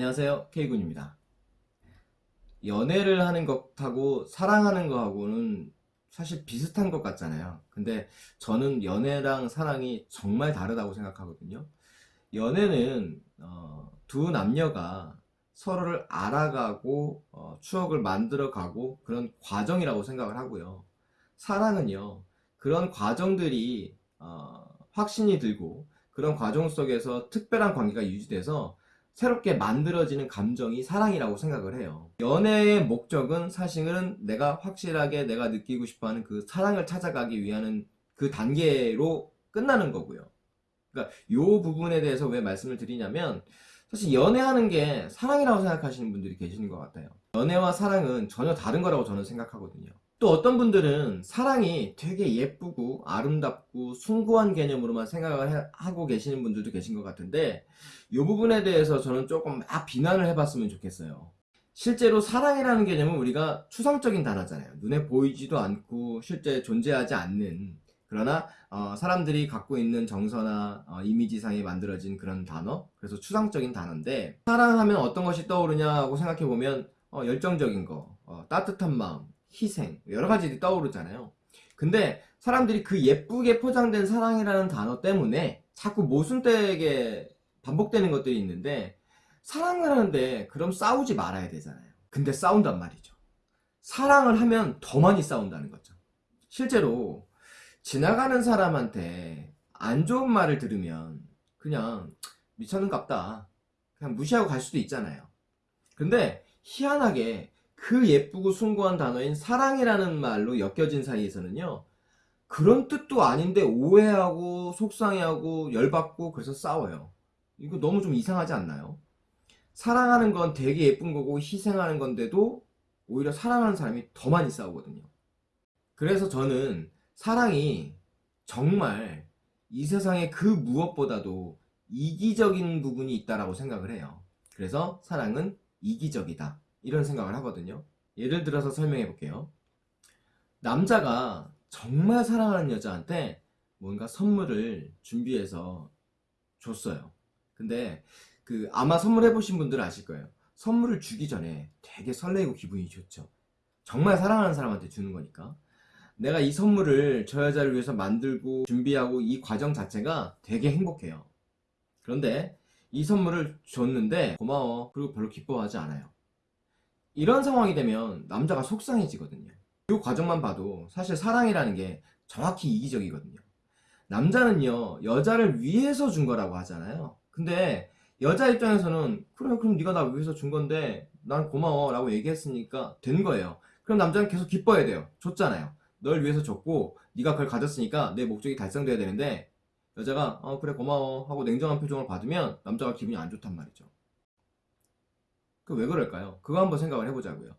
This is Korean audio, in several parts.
안녕하세요. K군입니다. 연애를 하는 것하고 사랑하는 거하고는 사실 비슷한 것 같잖아요. 근데 저는 연애랑 사랑이 정말 다르다고 생각하거든요. 연애는 어, 두 남녀가 서로를 알아가고 어, 추억을 만들어가고 그런 과정이라고 생각을 하고요. 사랑은요 그런 과정들이 어, 확신이 들고 그런 과정 속에서 특별한 관계가 유지돼서 새롭게 만들어지는 감정이 사랑이라고 생각을 해요. 연애의 목적은 사실은 내가 확실하게 내가 느끼고 싶어하는 그 사랑을 찾아가기 위한 그 단계로 끝나는 거고요. 그러니까 이 부분에 대해서 왜 말씀을 드리냐면 사실 연애하는 게 사랑이라고 생각하시는 분들이 계시는 것 같아요. 연애와 사랑은 전혀 다른 거라고 저는 생각하거든요 또 어떤 분들은 사랑이 되게 예쁘고 아름답고 숭고한 개념으로만 생각을 해, 하고 계시는 분들도 계신 것 같은데 이 부분에 대해서 저는 조금 막 비난을 해봤으면 좋겠어요. 실제로 사랑이라는 개념은 우리가 추상적인 단어잖아요. 눈에 보이지도 않고 실제 존재하지 않는. 그러나 어, 사람들이 갖고 있는 정서나 어, 이미지상에 만들어진 그런 단어? 그래서 추상적인 단어인데 사랑하면 어떤 것이 떠오르냐고 생각해보면 어, 열정적인 거 어, 따뜻한 마음 희생 여러 가지들이 떠오르잖아요. 근데 사람들이 그 예쁘게 포장된 사랑이라는 단어 때문에 자꾸 모순되게 반복되는 것들이 있는데 사랑을 하는데 그럼 싸우지 말아야 되잖아요. 근데 싸운단 말이죠. 사랑을 하면 더 많이 싸운다는 거죠. 실제로 지나가는 사람한테 안 좋은 말을 들으면 그냥 미쳤는갑다. 그냥 무시하고 갈 수도 있잖아요. 근데 희한하게 그 예쁘고 숭고한 단어인 사랑이라는 말로 엮여진 사이에서는요 그런 뜻도 아닌데 오해하고 속상해하고 열받고 그래서 싸워요. 이거 너무 좀 이상하지 않나요? 사랑하는 건 되게 예쁜 거고 희생하는 건데도 오히려 사랑하는 사람이 더 많이 싸우거든요. 그래서 저는 사랑이 정말 이 세상에 그 무엇보다도 이기적인 부분이 있다고 생각을 해요. 그래서 사랑은 이기적이다 이런 생각을 하거든요. 예를 들어서 설명해 볼게요. 남자가 정말 사랑하는 여자한테 뭔가 선물을 준비해서 줬어요. 근데 그 아마 선물해 보신 분들은 아실 거예요. 선물을 주기 전에 되게 설레고 기분이 좋죠. 정말 사랑하는 사람한테 주는 거니까. 내가 이 선물을 저 여자를 위해서 만들고 준비하고 이 과정 자체가 되게 행복해요. 그런데 이 선물을 줬는데 고마워. 그리고 별로 기뻐하지 않아요 이런 상황이 되면 남자가 속상해지거든요. 이 과정만 봐도 사실 사랑이라는 게 정확히 이기적이거든요. 남자는요 여자를 위해서 준 거라고 하잖아요. 근데 여자 입장에서는 그래 그럼 네가 나 위해서 준 건데 난 고마워 라고 얘기했으니까 된 거예요. 그럼 남자는 계속 기뻐해야 돼요. 줬잖아요. 널 위해서 줬고 네가 그걸 가졌으니까 내 목적이 달성돼야 되는데 여자가 어 그래 고마워 하고 냉정한 표정을 받으면 남자가 기분이 안 좋단 말이죠 그 왜 그럴까요? 그거 한번 생각을 해보자고요.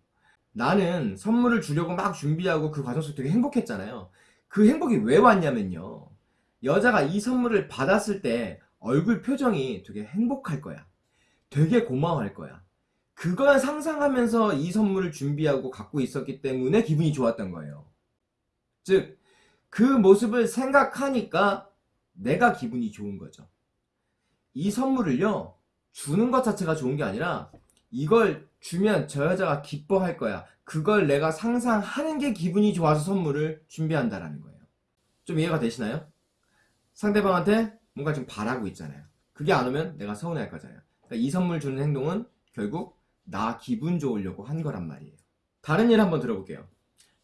나는 선물을 주려고 막 준비하고 그 과정 속에 되게 행복했잖아요. 그 행복이 왜 왔냐면요. 여자가 이 선물을 받았을 때 얼굴 표정이 되게 행복할 거야. 되게 고마워할 거야. 그걸 상상하면서 이 선물을 준비하고 갖고 있었기 때문에 기분이 좋았던 거예요. 즉 그 모습을 생각하니까 내가 기분이 좋은 거죠. 이 선물을요 주는 것 자체가 좋은 게 아니라 이걸 주면 저 여자가 기뻐할 거야. 그걸 내가 상상하는 게 기분이 좋아서 선물을 준비한다라는 거예요. 좀 이해가 되시나요? 상대방한테 뭔가 좀 바라고 있잖아요. 그게 안 오면 내가 서운해할 거잖아요. 그러니까 이 선물 주는 행동은 결국 나 기분 좋으려고 한 거란 말이에요. 다른 일 한번 들어볼게요.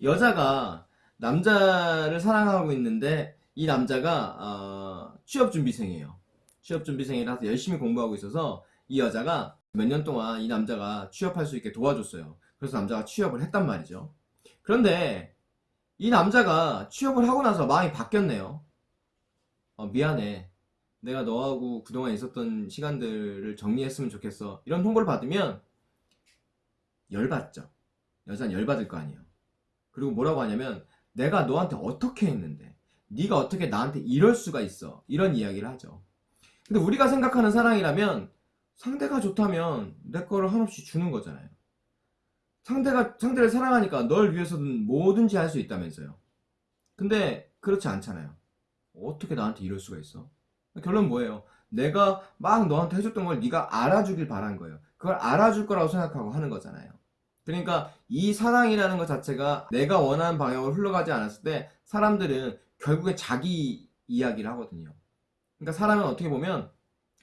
여자가 남자를 사랑하고 있는데 이 남자가 어, 취업준비생이에요. 취업준비생이라서 열심히 공부하고 있어서 이 여자가 몇 년 동안 이 남자가 취업할 수 있게 도와줬어요. 그래서 남자가 취업을 했단 말이죠. 그런데 이 남자가 취업을 하고 나서 마음이 바뀌었네요. 어, 미안해. 내가 너하고 그동안 있었던 시간들을 정리했으면 좋겠어. 이런 통보를 받으면 열받죠. 여자는 열받을 거 아니에요. 그리고 뭐라고 하냐면 내가 너한테 어떻게 했는데 네가 어떻게 나한테 이럴 수가 있어. 이런 이야기를 하죠. 근데 우리가 생각하는 사랑이라면 상대가 좋다면 내 거를 한없이 주는 거잖아요 상대가 상대를 사랑하니까 널 위해서든 뭐든지 할 수 있다면서요 근데 그렇지 않잖아요 어떻게 나한테 이럴 수가 있어 결론 뭐예요 내가 막 너한테 해줬던 걸 네가 알아주길 바란 거예요 그걸 알아줄 거라고 생각하고 하는 거잖아요. 그러니까 이 사랑이라는 것 자체가 내가 원하는 방향으로 흘러가지 않았을 때 사람들은 결국에 자기 이야기를 하거든요. 그러니까 사람은 어떻게 보면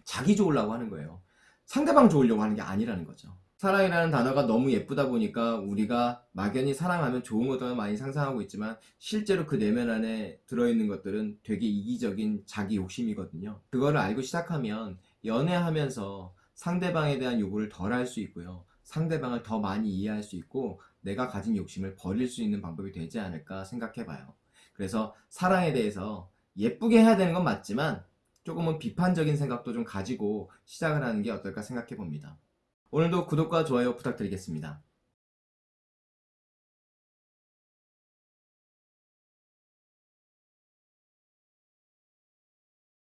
자기 좋으려고 하는 거예요. 상대방 좋으려고 하는 게 아니라는 거죠. 사랑이라는 단어가 너무 예쁘다 보니까 우리가 막연히 사랑하면 좋은 것들을 많이 상상하고 있지만 실제로 그 내면 안에 들어있는 것들은 되게 이기적인 자기 욕심이거든요. 그거를 알고 시작하면 연애하면서 상대방에 대한 요구를 덜 할 수 있고요. 상대방을 더 많이 이해할 수 있고 내가 가진 욕심을 버릴 수 있는 방법이 되지 않을까 생각해 봐요. 그래서 사랑에 대해서 예쁘게 해야 되는 건 맞지만 조금은 비판적인 생각도 좀 가지고 시작을 하는 게 어떨까 생각해 봅니다. 오늘도 구독과 좋아요 부탁드리겠습니다.